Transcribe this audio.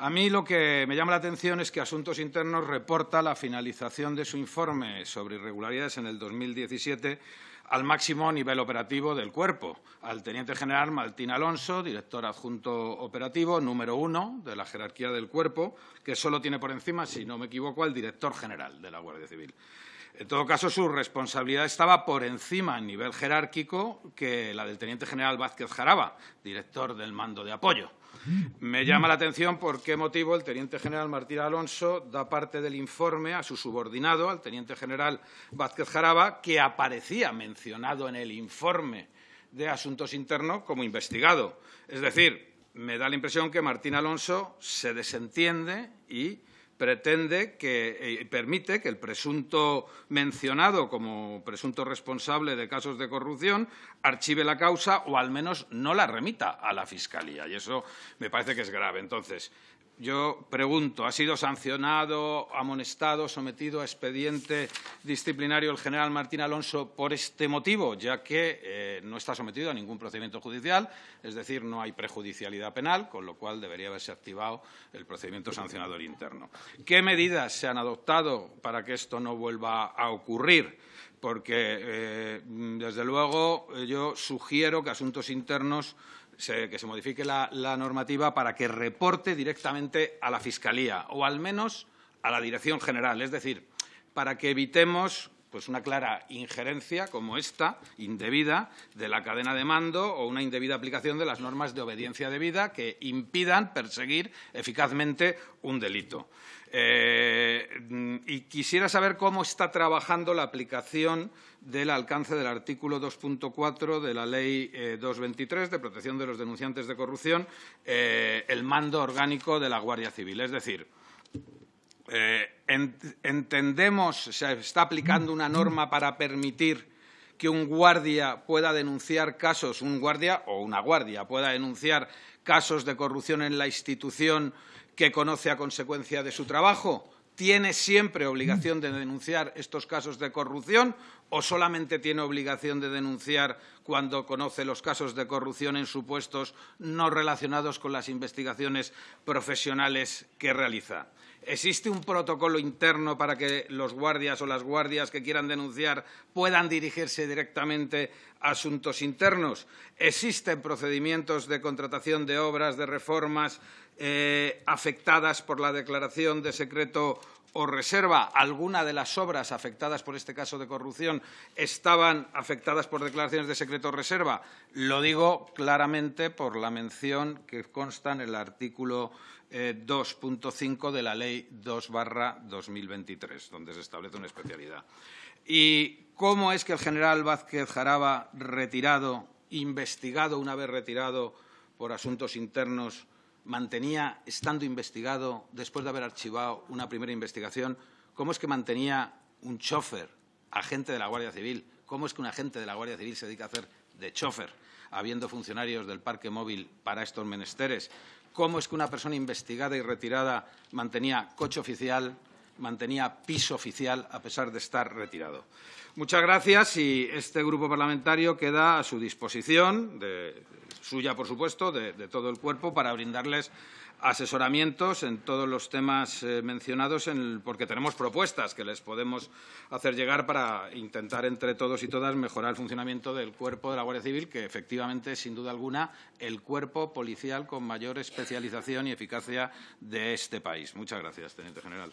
A mí lo que me llama la atención es que Asuntos Internos reporta la finalización de su informe sobre irregularidades en el 2017 al máximo nivel operativo del cuerpo, al teniente general Martín Alonso, director adjunto operativo, número uno de la jerarquía del cuerpo, que solo tiene por encima, si no me equivoco, al director general de la Guardia Civil. En todo caso, su responsabilidad estaba por encima en nivel jerárquico que la del teniente general Vázquez Jaraba, director del mando de apoyo. Me llama la atención por qué motivo el teniente general Martín Alonso da parte del informe a su subordinado, al teniente general Vázquez Jaraba, que aparecía mencionado en el informe de Asuntos Internos como investigado. Es decir, me da la impresión que Martín Alonso se desentiende y pretende que eh, permite que el presunto mencionado como presunto responsable de casos de corrupción archive la causa o al menos no la remita a la Fiscalía. Y eso me parece que es grave. Entonces, yo pregunto, ¿ha sido sancionado, amonestado, sometido a expediente disciplinario el general Martín Alonso por este motivo, ya que eh, no está sometido a ningún procedimiento judicial, es decir, no hay prejudicialidad penal, con lo cual debería haberse activado el procedimiento sancionador interno? ¿Qué medidas se han adoptado para que esto no vuelva a ocurrir? Porque, eh, desde luego, yo sugiero que Asuntos Internos que se modifique la, normativa para que reporte directamente a la Fiscalía o al menos a la Dirección General. Es decir, para que evitemos pues una clara injerencia como esta, indebida, de la cadena de mando o una indebida aplicación de las normas de obediencia debida que impidan perseguir eficazmente un delito. Eh, y quisiera saber cómo está trabajando la aplicación del alcance del artículo 2.4 de la Ley 223 eh, de protección de los denunciantes de corrupción, eh, el mando orgánico de la Guardia Civil. Es decir, entendemos, se está aplicando una norma para permitir que un guardia pueda denunciar casos, un guardia o una guardia pueda denunciar casos de corrupción en la institución que conoce a consecuencia de su trabajo? ¿Tiene siempre obligación de denunciar estos casos de corrupción o solamente tiene obligación de denunciar cuando conoce los casos de corrupción en supuestos no relacionados con las investigaciones profesionales que realiza? ¿Existe un protocolo interno para que los guardias o las guardias que quieran denunciar puedan dirigirse directamente a asuntos internos? ¿Existen procedimientos de contratación de obras, de reformas, eh, afectadas por la declaración de secreto o reserva. Alguna de las obras afectadas por este caso de corrupción estaban afectadas por declaraciones de secreto reserva. Lo digo claramente por la mención que consta en el artículo 2.5 eh, de la Ley 2 2023, donde se establece una especialidad. ¿Y cómo es que el general Vázquez Jaraba, retirado, investigado una vez retirado por asuntos internos, mantenía, estando investigado, después de haber archivado una primera investigación, cómo es que mantenía un chofer, agente de la Guardia Civil, cómo es que un agente de la Guardia Civil se dedica a hacer de chofer, habiendo funcionarios del parque móvil para estos menesteres, cómo es que una persona investigada y retirada mantenía coche oficial, mantenía piso oficial a pesar de estar retirado. Muchas gracias y este grupo parlamentario queda a su disposición, de, suya por supuesto, de, todo el cuerpo, para brindarles asesoramientos en todos los temas eh, mencionados, porque tenemos propuestas que les podemos hacer llegar para intentar entre todos y todas mejorar el funcionamiento del cuerpo de la Guardia Civil, que efectivamente es, sin duda alguna, el cuerpo policial con mayor especialización y eficacia de este país. Muchas gracias, teniente general.